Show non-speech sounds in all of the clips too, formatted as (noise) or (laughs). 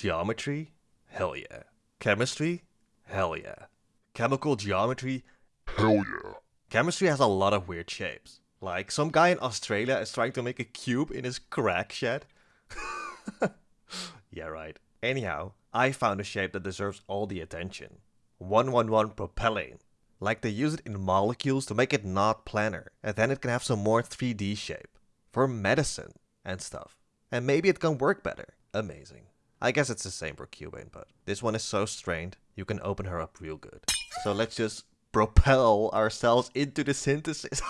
Geometry? Hell yeah. Chemistry? Hell yeah. Chemical geometry? Hell yeah. Chemistry has a lot of weird shapes. Like, some guy in Australia is trying to make a cube in his crack shed. (laughs) yeah, right. Anyhow, I found a shape that deserves all the attention. 111 propellane. Like they use it in molecules to make it not planar, and then it can have some more 3D shape. For medicine and stuff. And maybe it can work better. Amazing. I guess it's the same for Cubane, but this one is so strained, you can open her up real good. So let's just propel ourselves into the synthesis.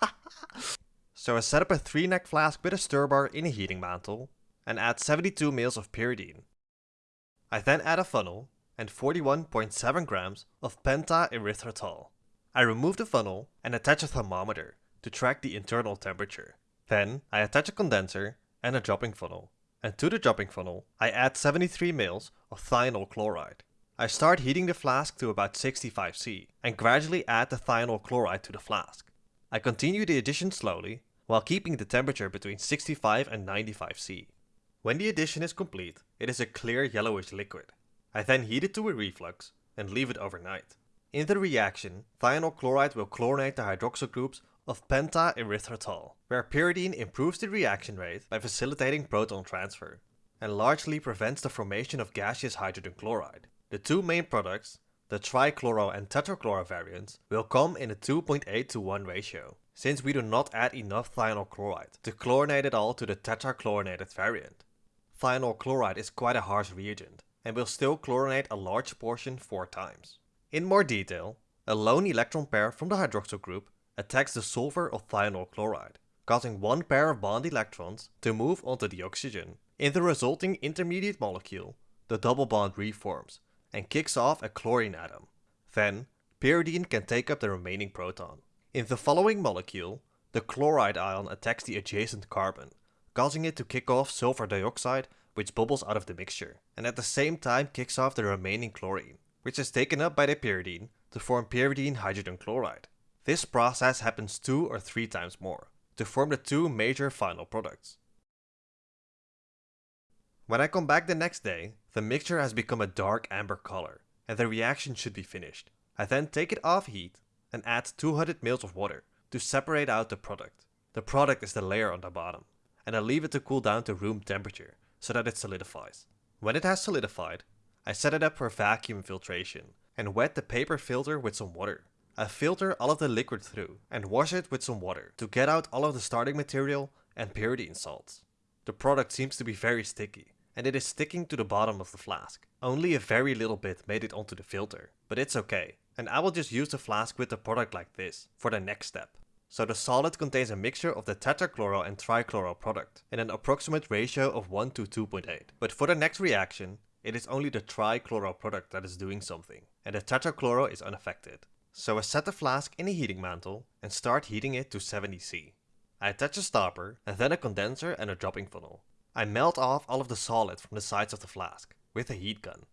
(laughs) so I set up a 3 neck flask with a stir bar in a heating mantle, and add 72 ml of pyridine. I then add a funnel and 41.7 grams of pentaerythritol. I remove the funnel and attach a thermometer to track the internal temperature. Then I attach a condenser and a dropping funnel. And to the dropping funnel, I add 73 ml of thionyl chloride. I start heating the flask to about 65 C and gradually add the thionyl chloride to the flask. I continue the addition slowly while keeping the temperature between 65 and 95 C. When the addition is complete, it is a clear yellowish liquid. I then heat it to a reflux and leave it overnight. In the reaction, thionyl chloride will chlorinate the hydroxyl groups of pentaerythritol, where pyridine improves the reaction rate by facilitating proton transfer, and largely prevents the formation of gaseous hydrogen chloride. The two main products, the trichloro and tetrachloro variants, will come in a 2.8 to 1 ratio, since we do not add enough thionyl chloride to chlorinate it all to the tetrachlorinated variant. Thionyl chloride is quite a harsh reagent and will still chlorinate a large portion 4 times. In more detail, a lone electron pair from the hydroxyl group attacks the sulfur of thionyl chloride, causing one pair of bond electrons to move onto the oxygen. In the resulting intermediate molecule, the double bond reforms and kicks off a chlorine atom. Then, pyridine can take up the remaining proton. In the following molecule, the chloride ion attacks the adjacent carbon, causing it to kick off sulfur dioxide which bubbles out of the mixture, and at the same time kicks off the remaining chlorine, which is taken up by the pyridine to form pyridine hydrogen chloride. This process happens two or three times more, to form the two major final products. When I come back the next day, the mixture has become a dark amber color, and the reaction should be finished. I then take it off heat and add 200 ml of water to separate out the product. The product is the layer on the bottom and I leave it to cool down to room temperature so that it solidifies. When it has solidified, I set it up for vacuum filtration and wet the paper filter with some water. I filter all of the liquid through and wash it with some water to get out all of the starting material and pyridine salts. The product seems to be very sticky and it is sticking to the bottom of the flask. Only a very little bit made it onto the filter, but it's okay. And I will just use the flask with the product like this for the next step. So the solid contains a mixture of the tetrachloro and trichloro product in an approximate ratio of 1 to 2.8. But for the next reaction, it is only the trichloro product that is doing something, and the tetrachloro is unaffected. So I set the flask in a heating mantle and start heating it to 70C. I attach a stopper and then a condenser and a dropping funnel. I melt off all of the solid from the sides of the flask with a heat gun.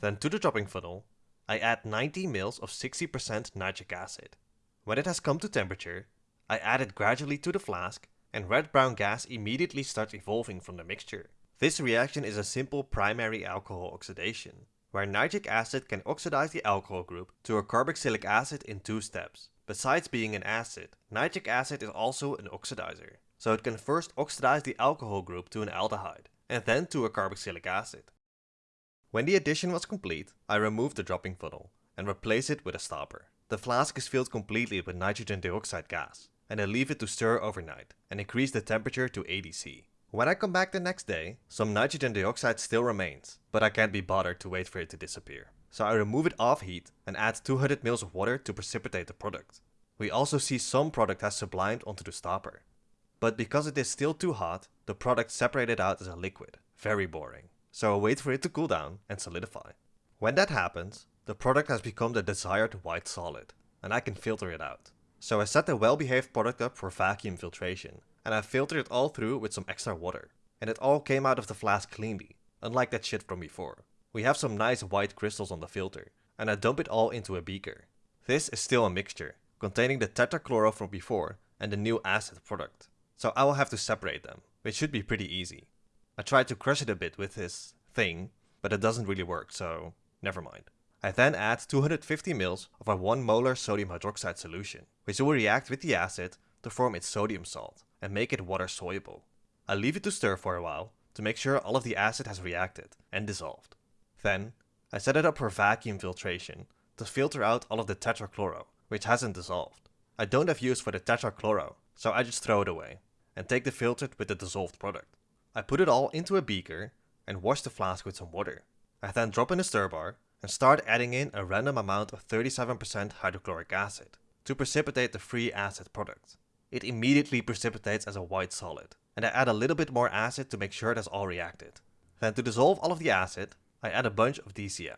Then to the dropping funnel, I add 90 ml of 60% nitric acid when it has come to temperature, I add it gradually to the flask and red-brown gas immediately starts evolving from the mixture. This reaction is a simple primary alcohol oxidation, where nitric acid can oxidize the alcohol group to a carboxylic acid in two steps. Besides being an acid, nitric acid is also an oxidizer, so it can first oxidize the alcohol group to an aldehyde, and then to a carboxylic acid. When the addition was complete, I removed the dropping funnel and replace it with a stopper. The flask is filled completely with nitrogen dioxide gas, and I leave it to stir overnight and increase the temperature to 80 C. When I come back the next day, some nitrogen dioxide still remains, but I can't be bothered to wait for it to disappear. So I remove it off heat and add 200 ml of water to precipitate the product. We also see some product has sublimed onto the stopper. But because it is still too hot, the product separated out as a liquid. Very boring. So I wait for it to cool down and solidify. When that happens, the product has become the desired white solid, and I can filter it out. So I set the well-behaved product up for vacuum filtration, and I filtered it all through with some extra water. And it all came out of the flask cleanly, unlike that shit from before. We have some nice white crystals on the filter, and I dump it all into a beaker. This is still a mixture, containing the tetrachloro from before and the new acid product. So I will have to separate them, which should be pretty easy. I tried to crush it a bit with this thing, but it doesn't really work, so never mind. I then add 250 ml of a 1 molar sodium hydroxide solution, which will react with the acid to form its sodium salt and make it water soluble. I leave it to stir for a while to make sure all of the acid has reacted and dissolved. Then, I set it up for vacuum filtration to filter out all of the tetrachloro, which hasn't dissolved. I don't have use for the tetrachloro, so I just throw it away and take the filtered with the dissolved product. I put it all into a beaker and wash the flask with some water. I then drop in a stir bar and start adding in a random amount of 37% hydrochloric acid to precipitate the free acid product. It immediately precipitates as a white solid, and I add a little bit more acid to make sure it has all reacted. Then to dissolve all of the acid, I add a bunch of DCM.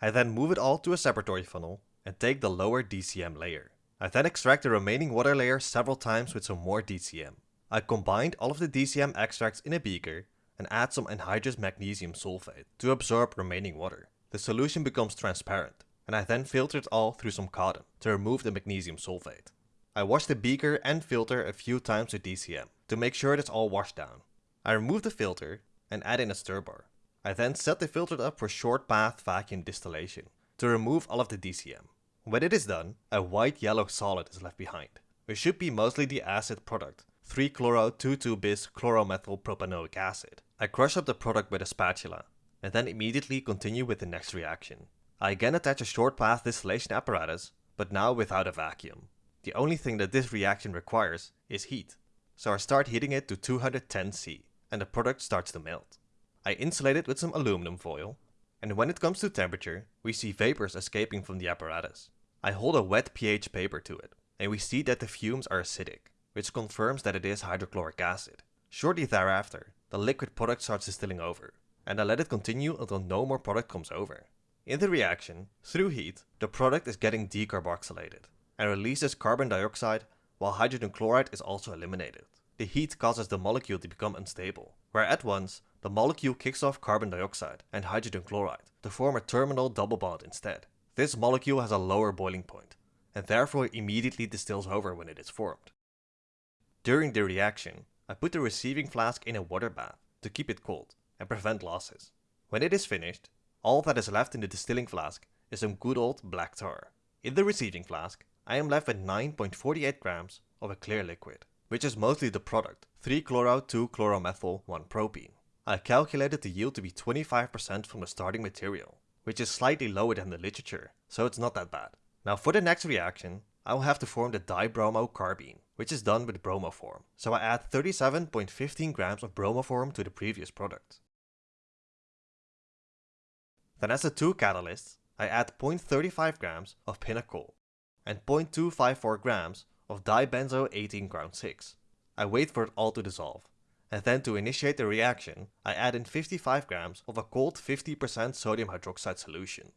I then move it all to a separatory funnel and take the lower DCM layer. I then extract the remaining water layer several times with some more DCM. I combined all of the DCM extracts in a beaker and add some anhydrous magnesium sulfate to absorb remaining water. The solution becomes transparent, and I then filter it all through some cotton to remove the magnesium sulfate. I wash the beaker and filter a few times with DCM to make sure it's all washed down. I remove the filter and add in a stir bar. I then set the filter up for short path vacuum distillation to remove all of the DCM. When it is done, a white yellow solid is left behind, which should be mostly the acid product 3-chloro-2,2-bis chloromethyl propanoic acid. I crush up the product with a spatula, and then immediately continue with the next reaction. I again attach a short path distillation apparatus, but now without a vacuum. The only thing that this reaction requires is heat, so I start heating it to 210 C, and the product starts to melt. I insulate it with some aluminum foil, and when it comes to temperature, we see vapors escaping from the apparatus. I hold a wet pH paper to it, and we see that the fumes are acidic which confirms that it is hydrochloric acid. Shortly thereafter, the liquid product starts distilling over, and I let it continue until no more product comes over. In the reaction, through heat, the product is getting decarboxylated and releases carbon dioxide while hydrogen chloride is also eliminated. The heat causes the molecule to become unstable, where at once the molecule kicks off carbon dioxide and hydrogen chloride to form a terminal double bond instead. This molecule has a lower boiling point, and therefore immediately distills over when it is formed. During the reaction, I put the receiving flask in a water bath to keep it cold and prevent losses. When it is finished, all that is left in the distilling flask is some good old black tar. In the receiving flask, I am left with 9.48 grams of a clear liquid, which is mostly the product 3-chloro-2-chloromethyl-1-propene. I calculated the yield to be 25% from the starting material, which is slightly lower than the literature, so it's not that bad. Now for the next reaction, I will have to form the dibromocarbene, which is done with bromoform. So I add 37.15 grams of bromoform to the previous product. Then as a two catalyst, I add 0.35 grams of pinacol and 0.254 grams of dibenzo 18 crown 6. I wait for it all to dissolve, and then to initiate the reaction, I add in 55 grams of a cold 50% sodium hydroxide solution.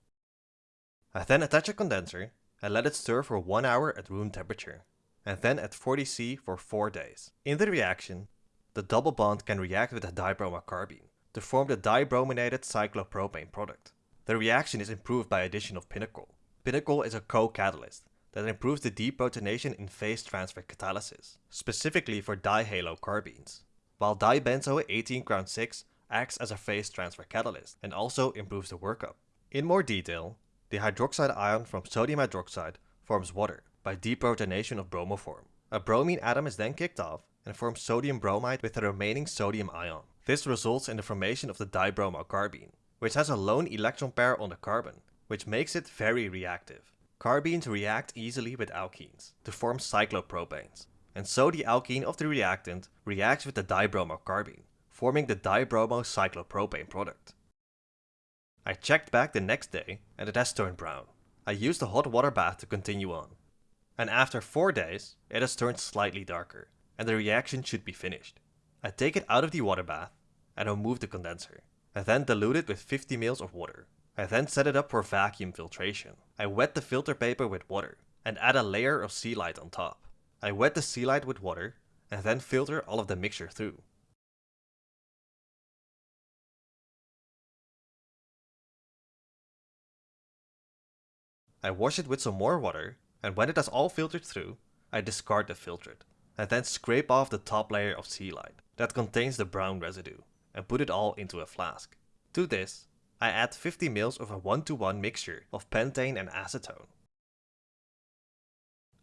I then attach a condenser and let it stir for 1 hour at room temperature and then at 40C for 4 days. In the reaction, the double bond can react with the dibromocarbene to form the dibrominated cyclopropane product. The reaction is improved by addition of pinacol. Pinacol is a co-catalyst that improves the deprotonation in phase transfer catalysis, specifically for dihalocarbenes, while dibenzo 18 crown 6 acts as a phase transfer catalyst and also improves the workup. In more detail, the hydroxide ion from sodium hydroxide forms water, by deprotonation of bromoform. A bromine atom is then kicked off and forms sodium bromide with the remaining sodium ion. This results in the formation of the dibromocarbene, which has a lone electron pair on the carbon, which makes it very reactive. Carbenes react easily with alkenes to form cyclopropanes, and so the alkene of the reactant reacts with the dibromocarbene, forming the dibromocyclopropane product. I checked back the next day and it has turned brown. I used a hot water bath to continue on and after 4 days it has turned slightly darker, and the reaction should be finished. I take it out of the water bath and remove the condenser. and then dilute it with 50 ml of water. I then set it up for vacuum filtration. I wet the filter paper with water and add a layer of Celite on top. I wet the Celite with water and then filter all of the mixture through. I wash it with some more water and when it has all filtered through, I discard the filtered, and then scrape off the top layer of Celite that contains the brown residue. and put it all into a flask. To this, I add 50 ml of a 1 to 1 mixture of pentane and acetone.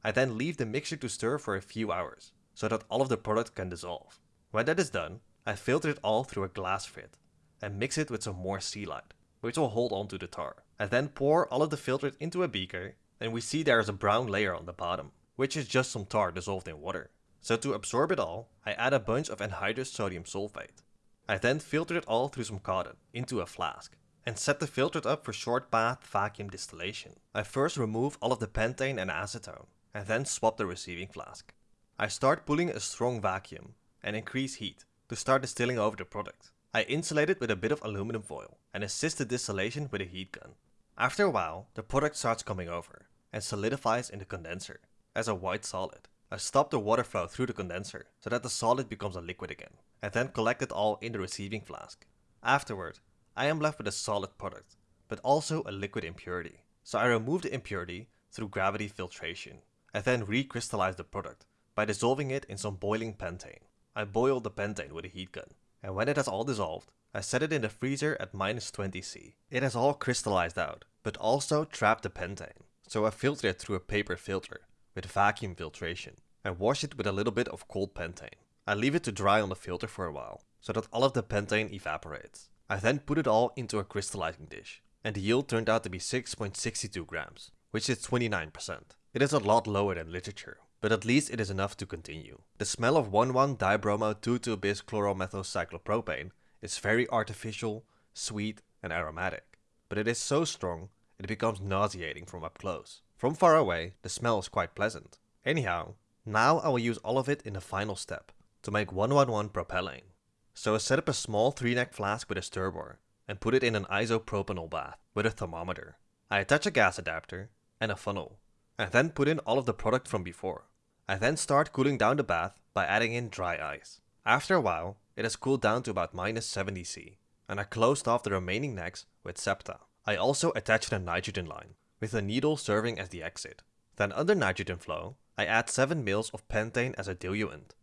I then leave the mixture to stir for a few hours, so that all of the product can dissolve. When that is done, I filter it all through a glass frit, and mix it with some more Celite, which will hold on to the tar. I then pour all of the filtered into a beaker and we see there is a brown layer on the bottom, which is just some tar dissolved in water. So to absorb it all, I add a bunch of anhydrous sodium sulfate. I then filter it all through some cotton into a flask and set the filtered up for short path vacuum distillation. I first remove all of the pentane and acetone and then swap the receiving flask. I start pulling a strong vacuum and increase heat to start distilling over the product. I insulate it with a bit of aluminum foil and assist the distillation with a heat gun. After a while, the product starts coming over and solidifies in the condenser as a white solid. I stop the water flow through the condenser so that the solid becomes a liquid again and then collect it all in the receiving flask. Afterward, I am left with a solid product, but also a liquid impurity. So I remove the impurity through gravity filtration. I then recrystallize the product by dissolving it in some boiling pentane. I boil the pentane with a heat gun, and when it has all dissolved, I set it in the freezer at minus 20 C. It has all crystallized out, but also trapped the pentane, so I filter it through a paper filter with vacuum filtration and wash it with a little bit of cold pentane. I leave it to dry on the filter for a while, so that all of the pentane evaporates. I then put it all into a crystallizing dish, and the yield turned out to be 6.62 grams, which is 29%. It is a lot lower than literature, but at least it is enough to continue. The smell of 1,1-dibromo-2,2-bis chloromethylcyclopropane is very artificial, sweet and aromatic, but it is so strong it becomes nauseating from up close. From far away, the smell is quite pleasant. Anyhow, now I will use all of it in the final step, to make 111 propellane. So I set up a small 3-neck flask with a stir bar, and put it in an isopropanol bath with a thermometer. I attach a gas adapter and a funnel, I then put in all of the product from before. I then start cooling down the bath by adding in dry ice. After a while, it has cooled down to about minus 70 C, and I closed off the remaining necks with septa. I also attached a nitrogen line, with a needle serving as the exit. Then under nitrogen flow, I add 7 ml of pentane as a diluent.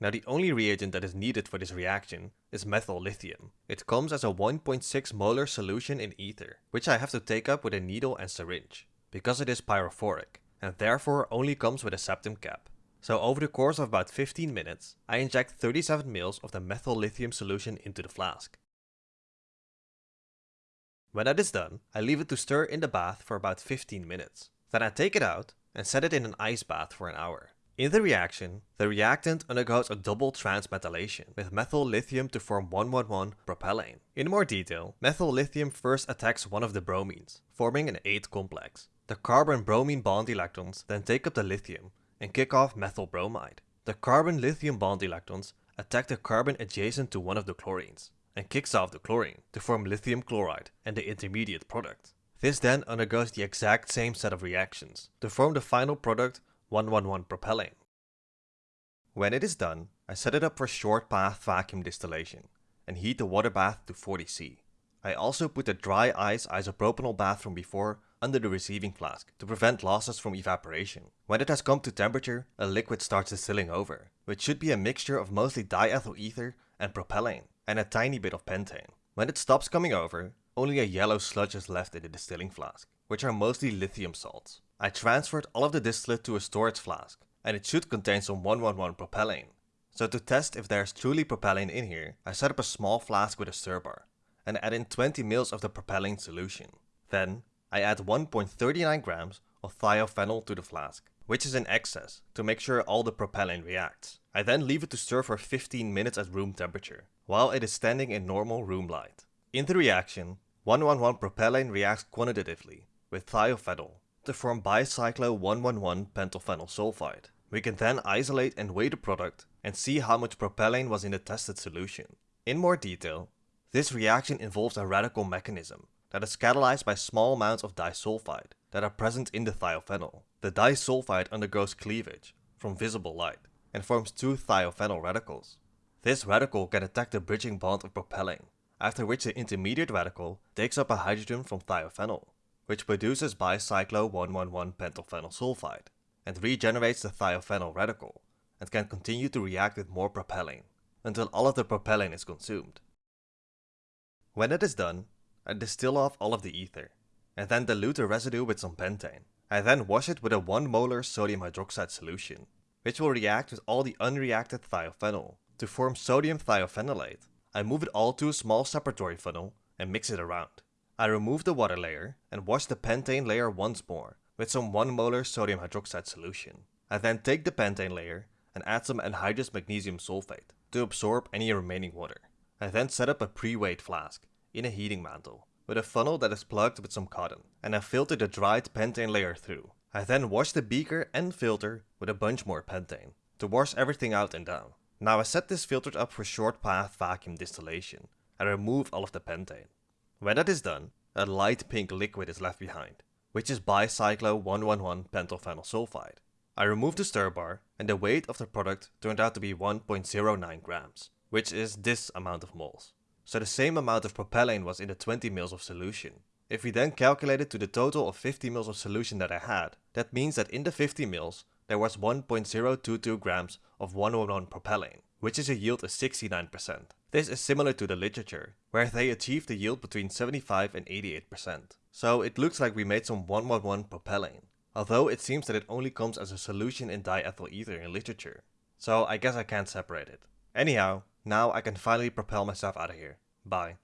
Now the only reagent that is needed for this reaction is methyl lithium. It comes as a 1.6 molar solution in ether, which I have to take up with a needle and syringe, because it is pyrophoric, and therefore only comes with a septum cap. So over the course of about 15 minutes, I inject 37 ml of the methyl lithium solution into the flask. When that is done, I leave it to stir in the bath for about 15 minutes. Then I take it out and set it in an ice bath for an hour. In the reaction, the reactant undergoes a double transmetallation with methyl lithium to form 111 propellane. In more detail, methyl lithium first attacks one of the bromines, forming an ate complex. The carbon-bromine bond electrons then take up the lithium and kick off methyl bromide. The carbon-lithium bond electrons attack the carbon adjacent to one of the chlorines and kicks off the chlorine to form lithium chloride and the intermediate product. This then undergoes the exact same set of reactions to form the final product 111 propellane. When it is done, I set it up for short path vacuum distillation and heat the water bath to 40 C. I also put the dry ice isopropanol bath from before under the receiving flask to prevent losses from evaporation. When it has come to temperature, a liquid starts distilling over, which should be a mixture of mostly diethyl ether and propellane, and a tiny bit of pentane. When it stops coming over, only a yellow sludge is left in the distilling flask, which are mostly lithium salts. I transferred all of the distillate to a storage flask, and it should contain some 111 propellane. So to test if there's truly propellane in here, I set up a small flask with a stir bar, and add in 20 ml of the propellane solution. Then, I add 1.39 grams of thiophenol to the flask, which is in excess, to make sure all the propellane reacts. I then leave it to stir for 15 minutes at room temperature, while it is standing in normal room light. In the reaction, 111 propellane reacts quantitatively with thiophenol to form bicyclo-111-pentylphenyl sulfide. We can then isolate and weigh the product and see how much propellane was in the tested solution. In more detail, this reaction involves a radical mechanism that is catalyzed by small amounts of disulfide that are present in the thiophenol. The disulfide undergoes cleavage from visible light and forms two thiophenyl radicals. This radical can attack the bridging bond of propellane, after which the intermediate radical takes up a hydrogen from thiophenol which produces bicyclo-111-pentylphenyl sulfide and regenerates the thiophenyl radical and can continue to react with more propellane. until all of the propellane is consumed. When it is done, I distill off all of the ether, and then dilute the residue with some pentane. I then wash it with a 1 molar sodium hydroxide solution, which will react with all the unreacted thiophenol to form sodium thiophenolate. I move it all to a small separatory funnel and mix it around. I remove the water layer and wash the pentane layer once more with some 1 molar sodium hydroxide solution. I then take the pentane layer and add some anhydrous magnesium sulfate to absorb any remaining water. I then set up a pre-weighed flask in a heating mantle with a funnel that is plugged with some cotton and I filter the dried pentane layer through. I then wash the beaker and filter with a bunch more pentane to wash everything out and down. Now I set this filter up for short path vacuum distillation and remove all of the pentane. When that is done, a light pink liquid is left behind, which is bicyclo 111 pentylphenyl sulfide. I removed the stir bar and the weight of the product turned out to be 1.09 grams, which is this amount of moles. So the same amount of propellane was in the 20 ml of solution. If we then calculate it to the total of 50 ml of solution that I had, that means that in the 50 ml there was 1.022 grams of 111 propellane, which is a yield of 69%. This is similar to the literature, where they achieved a yield between 75 and 88%. So it looks like we made some 111 propellane, although it seems that it only comes as a solution in diethyl ether in literature. So I guess I can't separate it. Anyhow, now I can finally propel myself out of here. Bye.